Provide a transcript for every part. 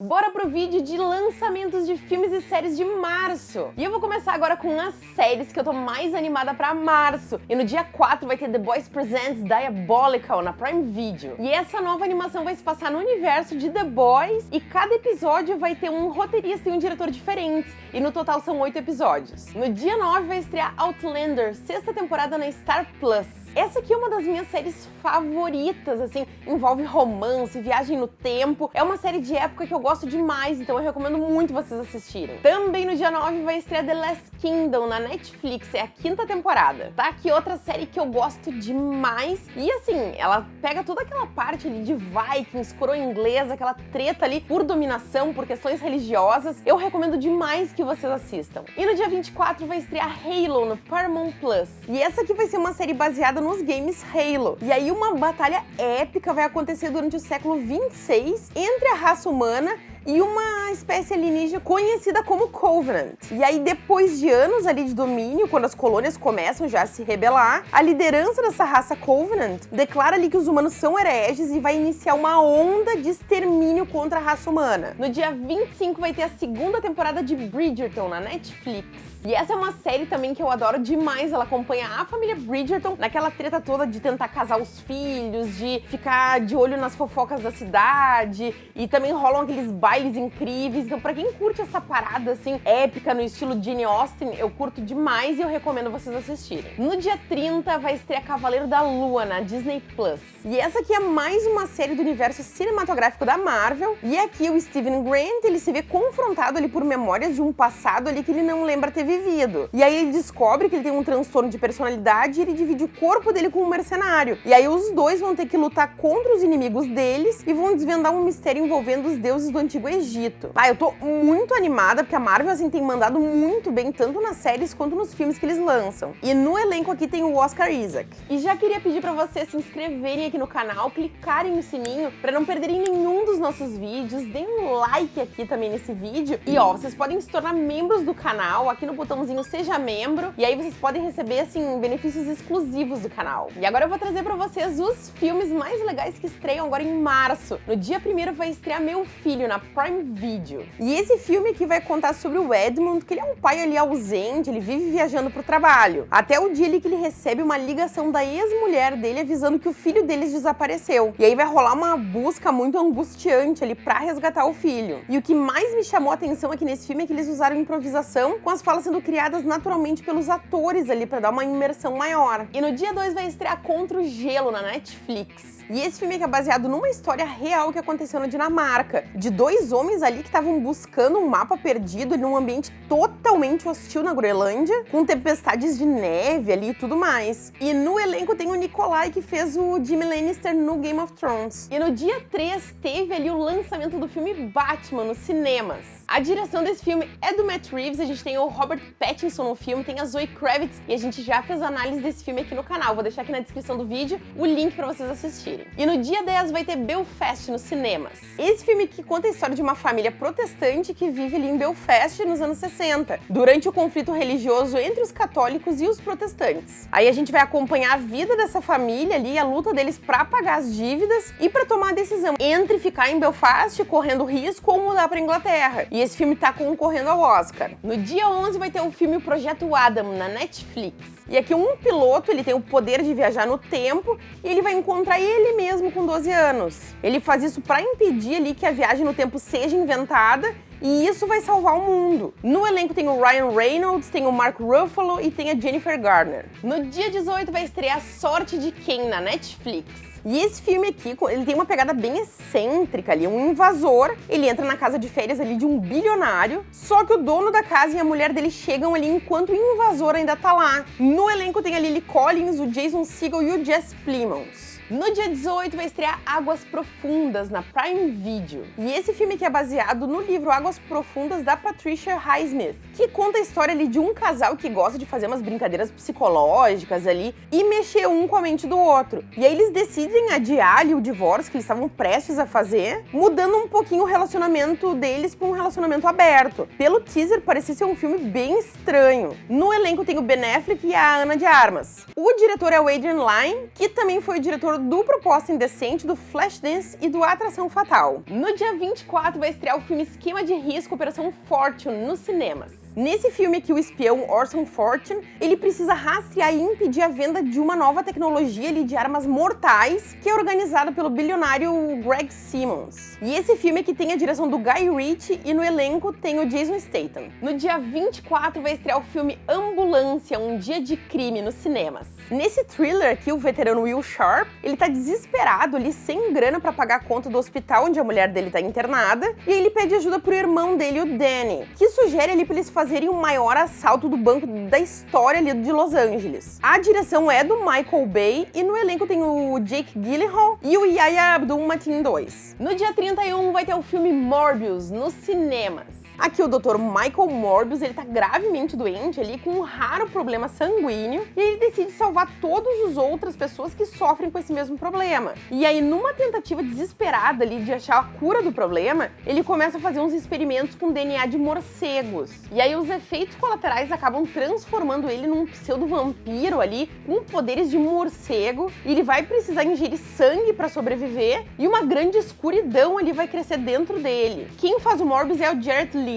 Bora pro vídeo de lançamentos de filmes e séries de março. E eu vou começar agora com as séries que eu tô mais animada pra março. E no dia 4 vai ter The Boys Presents Diabolical na Prime Video. E essa nova animação vai se passar no universo de The Boys e cada episódio vai ter um roteirista e um diretor diferentes. E no total são oito episódios. No dia 9 vai estrear Outlander, sexta temporada na Star Plus. Essa aqui é uma das minhas séries favoritas, assim, envolve romance, viagem no tempo. É uma série de época que eu gosto demais, então eu recomendo muito vocês assistirem. Também no dia 9 vai estrear The Last Kingdom na Netflix, é a quinta temporada. Tá aqui outra série que eu gosto demais. E assim, ela pega toda aquela parte ali de Vikings, coroa inglesa, aquela treta ali por dominação, por questões religiosas. Eu recomendo demais que vocês assistam. E no dia 24 vai estrear Halo no Paramount Plus. E essa aqui vai ser uma série baseada nos games Halo. E aí uma batalha épica vai acontecer durante o século 26 entre a raça humana e uma espécie alienígena conhecida como Covenant. E aí, depois de anos ali de domínio, quando as colônias começam já a se rebelar, a liderança dessa raça Covenant declara ali que os humanos são hereges e vai iniciar uma onda de extermínio contra a raça humana. No dia 25 vai ter a segunda temporada de Bridgerton na Netflix. E essa é uma série também que eu adoro demais. Ela acompanha a família Bridgerton naquela treta toda de tentar casar os filhos, de ficar de olho nas fofocas da cidade. E também rolam aqueles bailes incríveis. Então, pra quem curte essa parada, assim, épica no estilo Jane Austen, eu curto demais e eu recomendo vocês assistirem. No dia 30 vai estrear Cavaleiro da Lua na Disney Plus. E essa aqui é mais uma série do universo cinematográfico da Marvel. E aqui o Steven Grant, ele se vê confrontado ali por memórias de um passado ali que ele não lembra ter vivido. E aí ele descobre que ele tem um transtorno de personalidade e ele divide o corpo dele com um mercenário. E aí os dois vão ter que lutar contra os inimigos deles e vão desvendar um mistério envolvendo os deuses do Antigo Egito. Ah, eu tô muito animada porque a Marvel assim tem mandado muito bem tanto nas séries quanto nos filmes que eles lançam. E no elenco aqui tem o Oscar Isaac. E já queria pedir para vocês se inscreverem aqui no canal, clicarem no sininho para não perderem nenhum dos nossos vídeos, deem um like aqui também nesse vídeo. E ó, vocês podem se tornar membros do canal aqui no botãozinho Seja Membro, e aí vocês podem receber, assim, benefícios exclusivos do canal. E agora eu vou trazer pra vocês os filmes mais legais que estreiam agora em março. No dia 1 vai estrear Meu Filho, na Prime Video. E esse filme aqui vai contar sobre o Edmund, que ele é um pai ali ausente, ele vive viajando pro trabalho. Até o dia ali que ele recebe uma ligação da ex-mulher dele avisando que o filho deles desapareceu. E aí vai rolar uma busca muito angustiante ali pra resgatar o filho. E o que mais me chamou a atenção aqui nesse filme é que eles usaram improvisação com as falas sendo criadas naturalmente pelos atores ali para dar uma imersão maior. E no dia 2 vai estrear Contra o Gelo na Netflix. E esse filme é baseado numa história real que aconteceu na Dinamarca, de dois homens ali que estavam buscando um mapa perdido num ambiente totalmente hostil na Groenlândia, com tempestades de neve ali e tudo mais. E no elenco tem o Nikolai, que fez o Jimmy Lannister no Game of Thrones. E no dia 3 teve ali o lançamento do filme Batman nos cinemas. A direção desse filme é do Matt Reeves, a gente tem o Robert Pattinson no filme, tem a Zoe Kravitz e a gente já fez análise desse filme aqui no canal. Vou deixar aqui na descrição do vídeo o link para vocês assistirem. E no dia 10 vai ter Belfast nos cinemas. Esse filme que conta a história de uma família protestante que vive ali em Belfast nos anos 60, durante o conflito religioso entre os católicos e os protestantes. Aí a gente vai acompanhar a vida dessa família ali, a luta deles para pagar as dívidas e para tomar a decisão entre ficar em Belfast correndo risco ou mudar para Inglaterra. E esse filme tá concorrendo ao Oscar. No dia 11 vai ter o filme Projeto Adam na Netflix. E aqui um piloto, ele tem o poder de viajar no tempo e ele vai encontrar ele mesmo com 12 anos. Ele faz isso para impedir ali que a viagem no tempo seja inventada e isso vai salvar o mundo. No elenco tem o Ryan Reynolds, tem o Mark Ruffalo e tem a Jennifer Garner. No dia 18 vai estrear Sorte de Quem na Netflix. E esse filme aqui, ele tem uma pegada bem excêntrica ali, um invasor, ele entra na casa de férias ali de um bilionário, só que o dono da casa e a mulher dele chegam ali enquanto o invasor ainda tá lá. No elenco tem a Lily Collins, o Jason Segel e o Jess Plimons. No dia 18 vai estrear Águas Profundas na Prime Video. E esse filme aqui é baseado no livro Águas Profundas da Patricia Highsmith, que conta a história ali de um casal que gosta de fazer umas brincadeiras psicológicas ali e mexer um com a mente do outro. E aí eles decidem adiar ali o divórcio que eles estavam prestes a fazer, mudando um pouquinho o relacionamento deles para um relacionamento aberto. Pelo teaser parecia ser um filme bem estranho. No elenco tem o Ben Affleck e a Ana de Armas. O diretor é o Adrian Lyne, que também foi o diretor do Proposta Indecente, do Flashdance e do Atração Fatal. No dia 24 vai estrear o filme Esquema de Risco Operação Fortune nos cinemas. Nesse filme aqui, o espião Orson Fortune, ele precisa rastrear e impedir a venda de uma nova tecnologia ali, de armas mortais, que é organizada pelo bilionário Greg Simmons. E esse filme aqui tem a direção do Guy Ritchie e no elenco tem o Jason Statham. No dia 24 vai estrear o filme Ambulância, Um Dia de Crime nos cinemas. Nesse thriller aqui, o veterano Will Sharp, ele tá desesperado ali, sem grana para pagar a conta do hospital onde a mulher dele tá internada, e ele pede ajuda pro irmão dele, o Danny, que sugere ali pra eles fazerem o maior assalto do banco da história ali de Los Angeles. A direção é do Michael Bay e no elenco tem o Jake Gyllenhaal e o Yahya Abdul-Mateen 2. No dia 31 vai ter o filme Morbius nos cinemas. Aqui o Dr. Michael Morbius, ele tá gravemente doente ali com um raro problema sanguíneo e ele decide salvar todas as outras pessoas que sofrem com esse mesmo problema. E aí, numa tentativa desesperada ali de achar a cura do problema, ele começa a fazer uns experimentos com DNA de morcegos. E aí os efeitos colaterais acabam transformando ele num pseudo-vampiro ali com poderes de morcego e ele vai precisar ingerir sangue para sobreviver e uma grande escuridão ali vai crescer dentro dele. Quem faz o Morbius é o Jared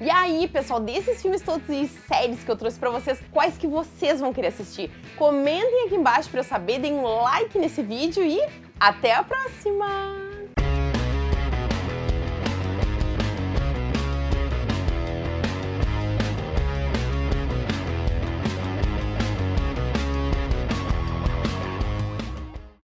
e aí, pessoal, desses filmes todos e séries que eu trouxe pra vocês, quais que vocês vão querer assistir? Comentem aqui embaixo pra eu saber, deem um like nesse vídeo e até a próxima!